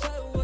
try to